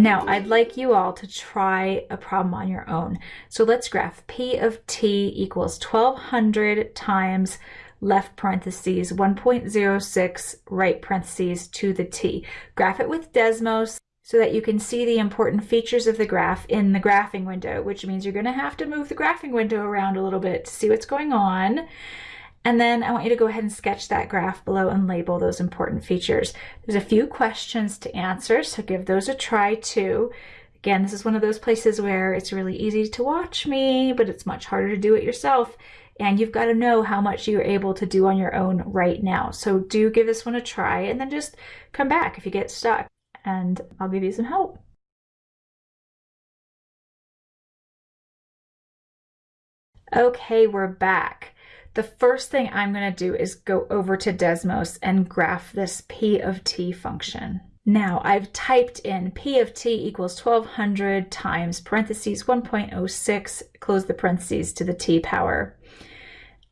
Now, I'd like you all to try a problem on your own. So let's graph P of t equals 1200 times left parentheses 1.06 right parentheses to the t. Graph it with Desmos so that you can see the important features of the graph in the graphing window, which means you're going to have to move the graphing window around a little bit to see what's going on. And then I want you to go ahead and sketch that graph below and label those important features. There's a few questions to answer, so give those a try too. Again, this is one of those places where it's really easy to watch me, but it's much harder to do it yourself. And you've got to know how much you're able to do on your own right now. So do give this one a try and then just come back if you get stuck and I'll give you some help. Okay, we're back the first thing I'm going to do is go over to Desmos and graph this P of t function. Now I've typed in P of t equals 1200 times parentheses 1.06, close the parentheses to the t power,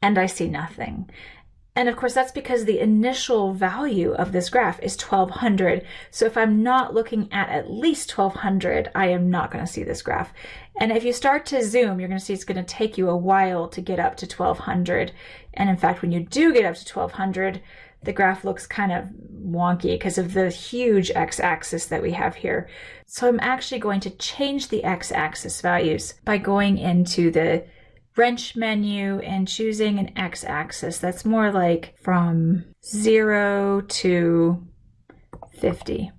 and I see nothing. And of course, that's because the initial value of this graph is 1200. So if I'm not looking at at least 1200, I am not going to see this graph. And if you start to zoom, you're going to see it's going to take you a while to get up to 1200. And in fact, when you do get up to 1200, the graph looks kind of wonky because of the huge x-axis that we have here. So I'm actually going to change the x-axis values by going into the wrench menu and choosing an x-axis that's more like from 0 to 50.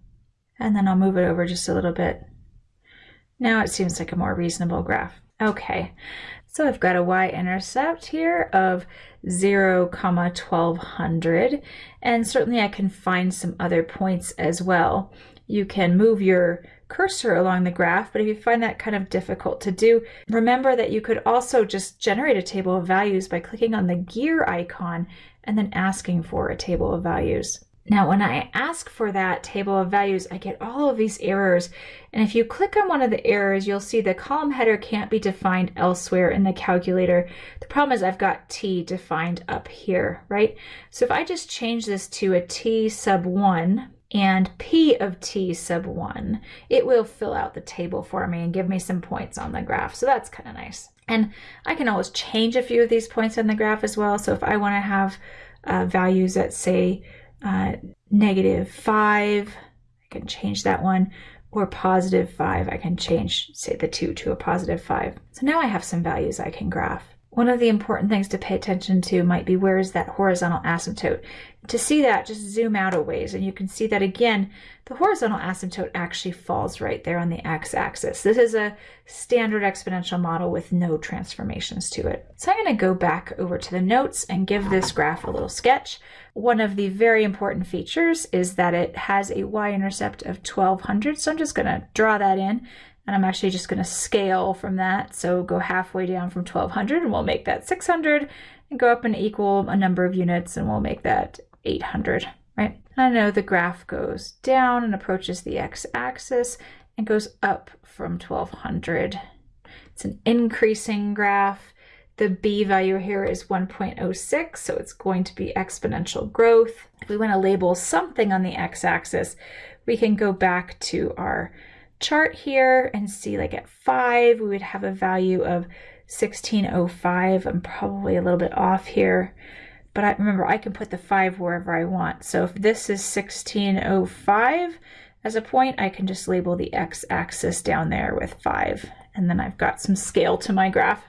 And then I'll move it over just a little bit. Now it seems like a more reasonable graph. Okay, so I've got a y-intercept here of 0, comma 1200, and certainly I can find some other points as well. You can move your cursor along the graph, but if you find that kind of difficult to do, remember that you could also just generate a table of values by clicking on the gear icon and then asking for a table of values. Now, when I ask for that table of values, I get all of these errors. And if you click on one of the errors, you'll see the column header can't be defined elsewhere in the calculator. The problem is I've got t defined up here, right? So if I just change this to a t sub 1, and P of t sub 1, it will fill out the table for me and give me some points on the graph. So that's kind of nice. And I can always change a few of these points on the graph as well. So if I want to have uh, values that say uh, negative 5, I can change that one, or positive 5, I can change, say, the 2 to a positive 5. So now I have some values I can graph. One of the important things to pay attention to might be where is that horizontal asymptote. To see that, just zoom out a ways and you can see that again, the horizontal asymptote actually falls right there on the x-axis. This is a standard exponential model with no transformations to it. So I'm going to go back over to the notes and give this graph a little sketch. One of the very important features is that it has a y-intercept of 1200, so I'm just going to draw that in and I'm actually just going to scale from that. So go halfway down from 1200 and we'll make that 600 and go up and equal a number of units and we'll make that 800, right? And I know the graph goes down and approaches the x-axis and goes up from 1200. It's an increasing graph. The b value here is 1.06, so it's going to be exponential growth. If we want to label something on the x-axis, we can go back to our chart here and see like at 5 we would have a value of 1605. I'm probably a little bit off here, but I, remember I can put the 5 wherever I want. So if this is 1605 as a point, I can just label the x-axis down there with 5. And then I've got some scale to my graph.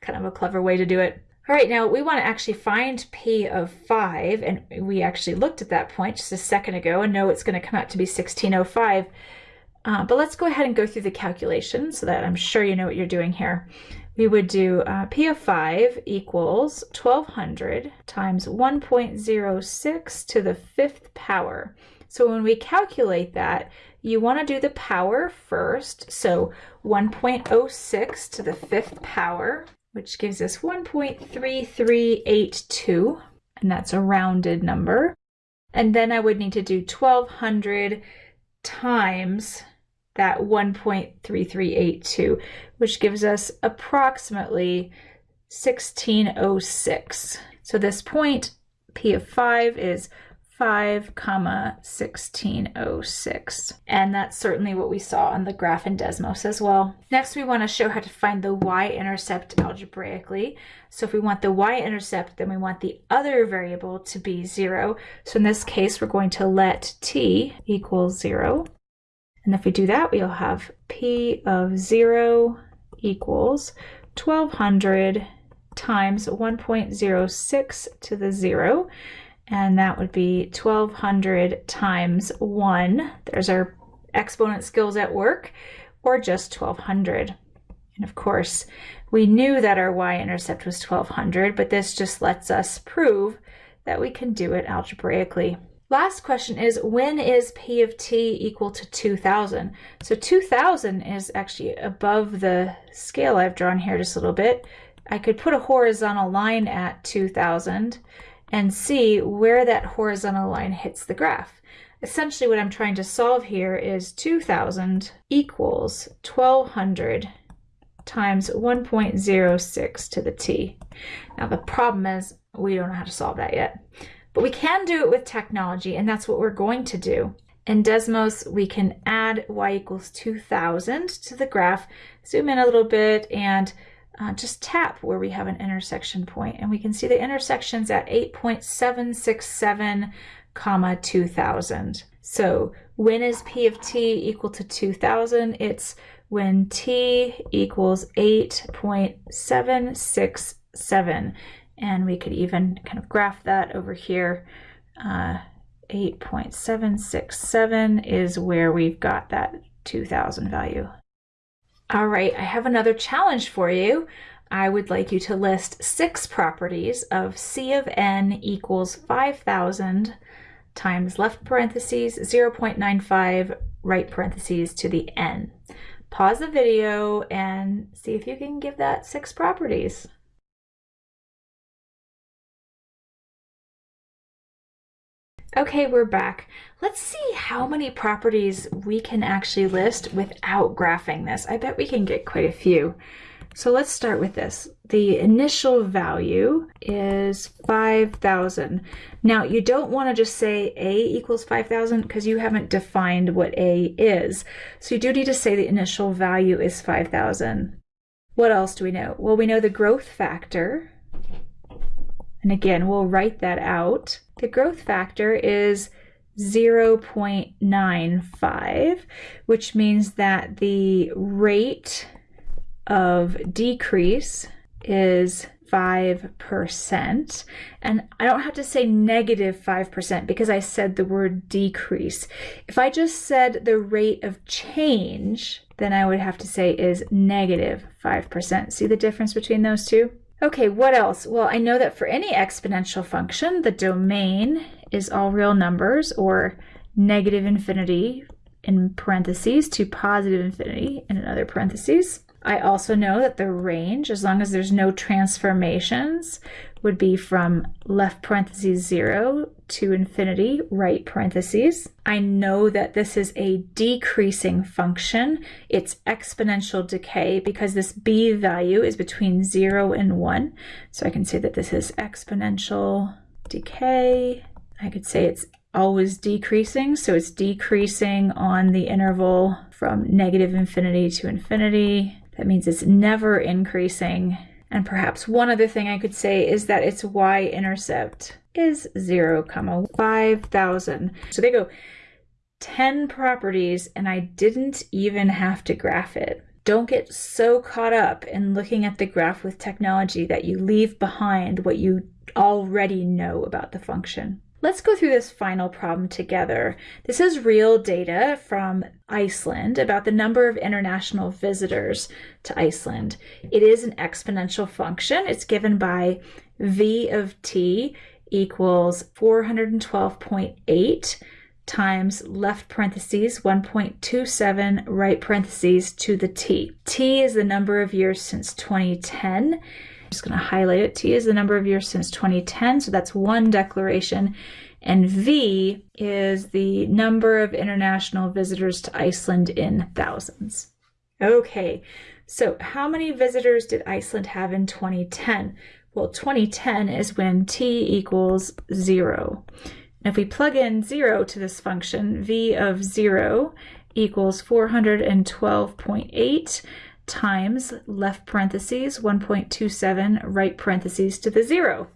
Kind of a clever way to do it. All right, now we want to actually find P of 5, and we actually looked at that point just a second ago and know it's going to come out to be 1605. Uh, but let's go ahead and go through the calculation so that I'm sure you know what you're doing here. We would do uh, P of 5 equals 1200 times 1.06 to the fifth power. So when we calculate that, you want to do the power first. So 1.06 to the fifth power, which gives us 1.3382, and that's a rounded number. And then I would need to do 1200 times that 1.3382, which gives us approximately 1606. So this point, P of 5, is 5 comma 1606 and that's certainly what we saw on the graph in Desmos as well. Next we want to show how to find the y-intercept algebraically. So if we want the y-intercept then we want the other variable to be 0. So in this case we're going to let t equal 0 and if we do that we'll have p of 0 equals 1200 times 1.06 to the 0 and that would be 1200 times 1. There's our exponent skills at work, or just 1200. And of course, we knew that our y-intercept was 1200, but this just lets us prove that we can do it algebraically. Last question is, when is P of t equal to 2000? So 2000 is actually above the scale I've drawn here just a little bit. I could put a horizontal line at 2000 and see where that horizontal line hits the graph. Essentially what I'm trying to solve here is 2000 equals 1200 times 1.06 to the t. Now the problem is we don't know how to solve that yet, but we can do it with technology and that's what we're going to do. In Desmos, we can add y equals 2000 to the graph, zoom in a little bit and uh, just tap where we have an intersection point and we can see the intersections at 8.767 comma 2000. So when is P of t equal to 2000? It's when t equals 8.767 and we could even kind of graph that over here. Uh, 8.767 is where we've got that 2000 value. All right, I have another challenge for you. I would like you to list six properties of C of n equals 5,000 times left parentheses 0.95 right parentheses to the n. Pause the video and see if you can give that six properties. Okay, we're back. Let's see how many properties we can actually list without graphing this. I bet we can get quite a few. So let's start with this. The initial value is 5,000. Now you don't want to just say A equals 5,000 because you haven't defined what A is. So you do need to say the initial value is 5,000. What else do we know? Well, we know the growth factor. And again, we'll write that out. The growth factor is 0.95, which means that the rate of decrease is 5%. And I don't have to say negative 5% because I said the word decrease. If I just said the rate of change, then I would have to say is negative 5%. See the difference between those two? Okay, what else? Well, I know that for any exponential function, the domain is all real numbers or negative infinity in parentheses to positive infinity in another parentheses. I also know that the range, as long as there's no transformations, would be from left parentheses 0 to infinity, right parentheses. I know that this is a decreasing function. It's exponential decay because this b value is between 0 and 1. So I can say that this is exponential decay. I could say it's always decreasing, so it's decreasing on the interval from negative infinity to infinity. That means it's never increasing. And perhaps one other thing I could say is that its y-intercept is 0, comma 5,000. So they go 10 properties and I didn't even have to graph it. Don't get so caught up in looking at the graph with technology that you leave behind what you already know about the function. Let's go through this final problem together. This is real data from Iceland about the number of international visitors to Iceland. It is an exponential function. It's given by v of t equals 412.8 times left parentheses 1.27 right parentheses to the t. t is the number of years since 2010 just going to highlight it. T is the number of years since 2010, so that's one declaration. And V is the number of international visitors to Iceland in thousands. Okay, so how many visitors did Iceland have in 2010? Well, 2010 is when T equals zero. If we plug in 0 to this function, v of 0 equals 412.8 times left parentheses 1.27 right parentheses to the 0.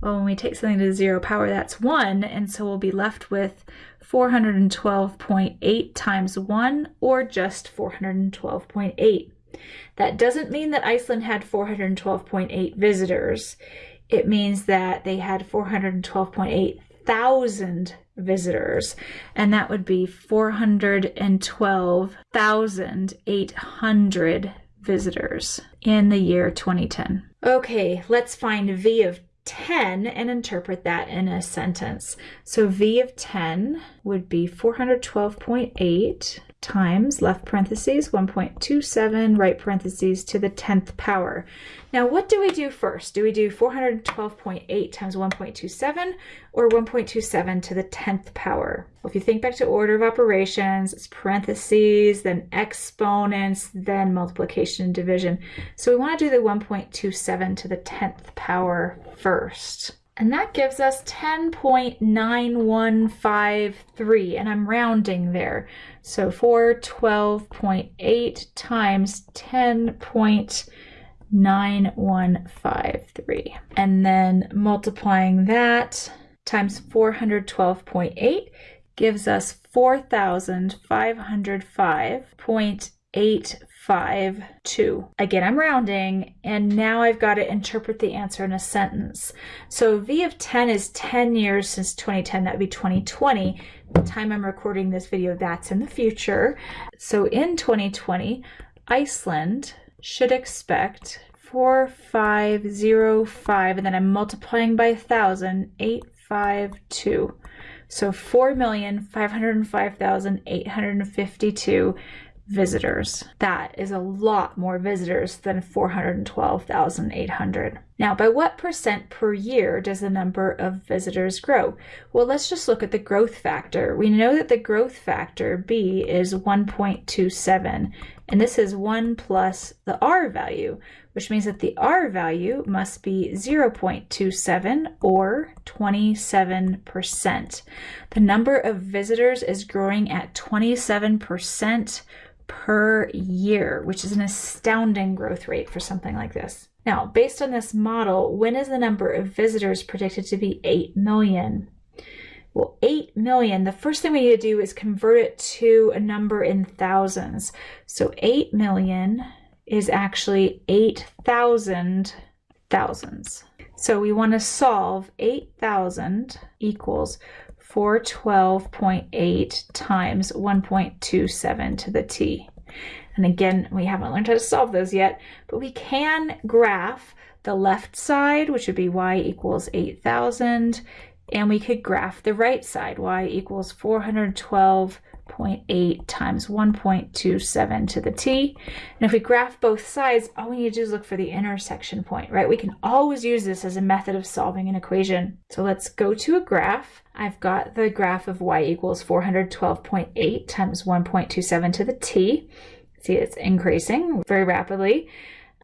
Well, when we take something to the 0 power, that's 1, and so we'll be left with 412.8 times 1, or just 412.8. That doesn't mean that Iceland had 412.8 visitors. It means that they had 412.8 thousand visitors, and that would be 412,800 visitors in the year 2010. Okay, let's find V of 10 and interpret that in a sentence. So V of 10 would be 412.8 times left parentheses 1.27 right parentheses to the 10th power. Now what do we do first? Do we do 412.8 times 1.27 or 1.27 to the 10th power? Well, if you think back to order of operations, it's parentheses, then exponents, then multiplication and division. So we want to do the 1.27 to the 10th power first. And that gives us 10.9153, and I'm rounding there. So 412.8 times 10.9153. And then multiplying that times 412.8 gives us 4,505.8 five, two. Again, I'm rounding, and now I've got to interpret the answer in a sentence. So V of 10 is 10 years since 2010. That would be 2020. The time I'm recording this video, that's in the future. So in 2020, Iceland should expect 4505, and then I'm multiplying by 1,000, 852. So 4,505,852 visitors. That is a lot more visitors than 412,800. Now, by what percent per year does the number of visitors grow? Well, let's just look at the growth factor. We know that the growth factor, B, is 1.27, and this is 1 plus the R value, which means that the R value must be 0.27 or 27%. The number of visitors is growing at 27% per year, which is an astounding growth rate for something like this. Now, based on this model, when is the number of visitors predicted to be 8 million? Well, 8 million, the first thing we need to do is convert it to a number in thousands. So 8 million is actually 8,000 thousands. So we want to solve 8,000 equals 412.8 times 1.27 to the t. And again, we haven't learned how to solve those yet, but we can graph the left side, which would be y equals 8,000, and we could graph the right side, y equals 412 0.8 times 1.27 to the t. And if we graph both sides, all we need to do is look for the intersection point, right? We can always use this as a method of solving an equation. So let's go to a graph. I've got the graph of y equals 412.8 times 1.27 to the t. See, it's increasing very rapidly.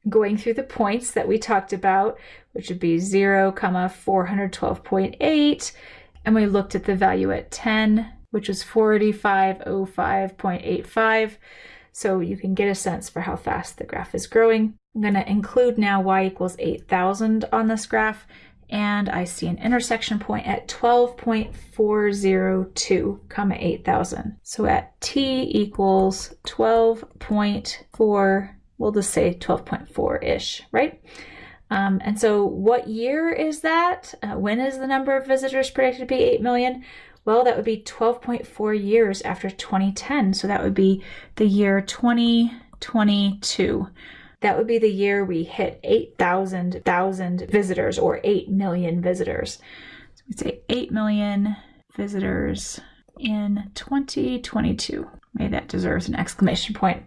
Going through the points that we talked about, which would be 0, comma 412.8, and we looked at the value at 10, which is 4505.85. So you can get a sense for how fast the graph is growing. I'm going to include now y equals 8,000 on this graph, and I see an intersection point at 12.402, comma 8,000. So at t equals 12.4, we'll just say 12.4-ish, right? Um, and so what year is that? Uh, when is the number of visitors predicted to be 8 million? Well, that would be 12.4 years after 2010. So that would be the year 2022. That would be the year we hit 8,000 thousand visitors or 8 million visitors. So we say 8 million visitors in 2022. Maybe that deserves an exclamation point.